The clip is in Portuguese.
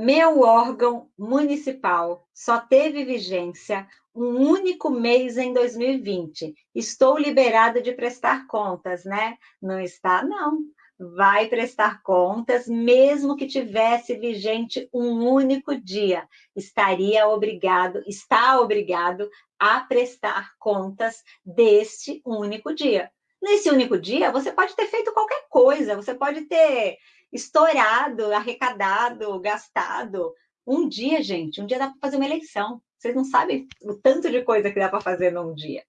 Meu órgão municipal só teve vigência um único mês em 2020. Estou liberado de prestar contas, né? Não está, não. Vai prestar contas, mesmo que tivesse vigente um único dia. Estaria obrigado, está obrigado a prestar contas deste único dia. Nesse único dia, você pode ter feito qualquer coisa, você pode ter estourado, arrecadado, gastado. Um dia, gente, um dia dá para fazer uma eleição. Vocês não sabem o tanto de coisa que dá para fazer num dia.